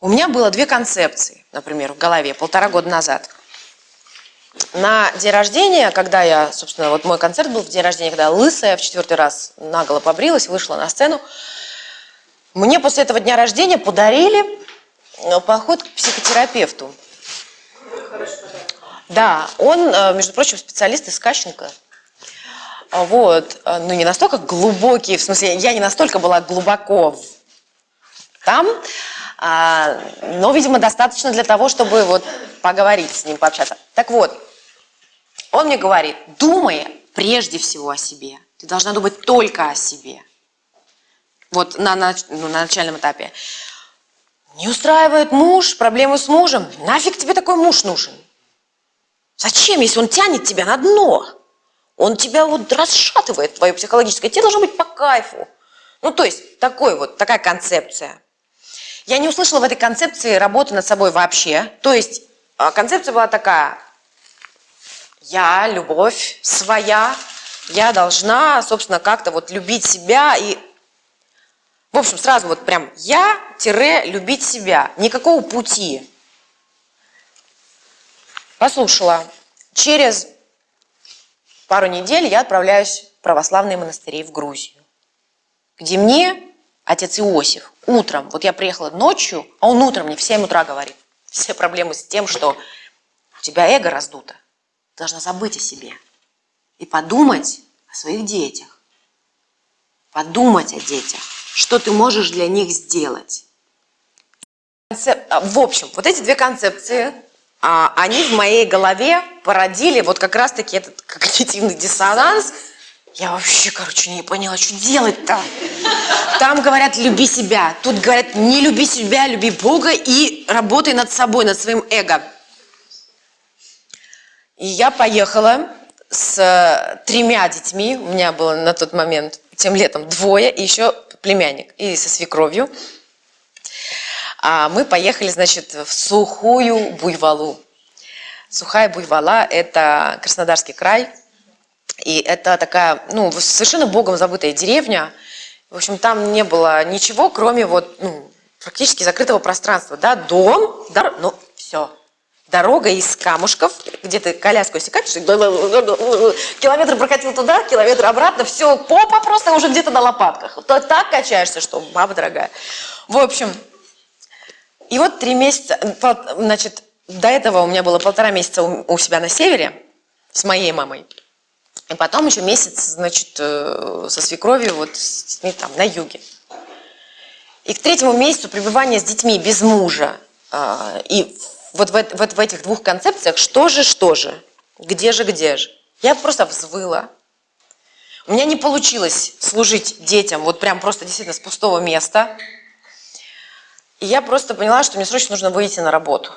У меня было две концепции, например, в голове полтора года назад. На день рождения, когда я, собственно, вот мой концерт был в день рождения, когда лысая в четвертый раз наголо побрилась, вышла на сцену, мне после этого дня рождения подарили э, поход к психотерапевту. Да, он, э, между прочим, специалист из Кащенко. Вот, э, ну не настолько глубокий, в смысле, я не настолько была глубоко там, а, но, видимо, достаточно для того, чтобы вот поговорить с ним, пообщаться. Так вот, он мне говорит, думай прежде всего о себе. Ты должна думать только о себе. Вот на, на, ну, на начальном этапе. Не устраивает муж, проблемы с мужем. Нафиг тебе такой муж нужен? Зачем, если он тянет тебя на дно? Он тебя вот расшатывает, твое психологическое. Тебе должно быть по кайфу. Ну, то есть, такой вот, такая концепция. Я не услышала в этой концепции работы над собой вообще. То есть, а, концепция была такая, я, любовь своя, я должна, собственно, как-то вот любить себя и... В общем, сразу вот прям я-любить себя. Никакого пути. Послушала. Через пару недель я отправляюсь в православные монастыри в Грузию, где мне отец Иосиф утром, вот я приехала ночью, а он утром мне в 7 утра говорит, все проблемы с тем, что у тебя эго раздуто должна забыть о себе и подумать о своих детях. Подумать о детях, что ты можешь для них сделать. А, в общем, вот эти две концепции, а, они в моей голове породили вот как раз-таки этот когнитивный диссонанс. Я вообще, короче, не поняла, что делать-то. Там говорят «люби себя», тут говорят «не люби себя, люби Бога и работай над собой, над своим эго». И я поехала с э, тремя детьми, у меня было на тот момент, тем летом, двое, и еще племянник, и со свекровью. А мы поехали, значит, в сухую буйволу. Сухая буйвола – это Краснодарский край, и это такая, ну, совершенно богом забытая деревня. В общем, там не было ничего, кроме вот, ну, практически закрытого пространства, да, дом, да, ну, все, дорога из камушков, где ты коляску если катишь, километр прокатил туда, километр обратно, все, попа просто уже где-то на лопатках. То так качаешься, что баба дорогая. В общем, и вот три месяца, значит, до этого у меня было полтора месяца у себя на севере с моей мамой. И потом еще месяц, значит, э, со свекровью вот с детьми там на юге. И к третьему месяцу пребывания с детьми без мужа а, и вот в, вот в этих двух концепциях, что же, что же, где же, где же. Я просто взвыла. У меня не получилось служить детям вот прям просто действительно с пустого места. И я просто поняла, что мне срочно нужно выйти на работу.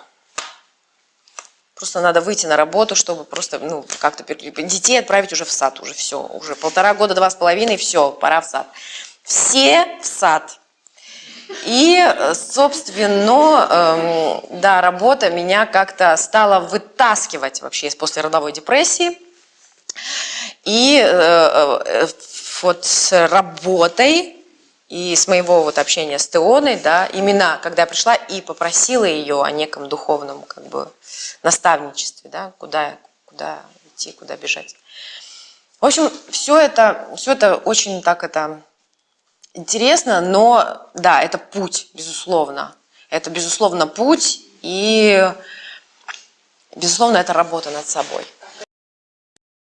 Просто надо выйти на работу, чтобы просто ну, как-то детей отправить уже в сад, уже все, уже полтора года, два с половиной, все, пора в сад. Все в сад. И, собственно, эм, да, работа меня как-то стала вытаскивать вообще из послеродовой депрессии. И э, э, вот с работой и с моего вот общения с Теоной, да, именно когда я пришла и попросила ее о неком духовном как бы наставничестве, да, куда, куда идти, куда бежать. В общем, все это, все это очень так это интересно, но да, это путь, безусловно. Это, безусловно, путь и, безусловно, это работа над собой.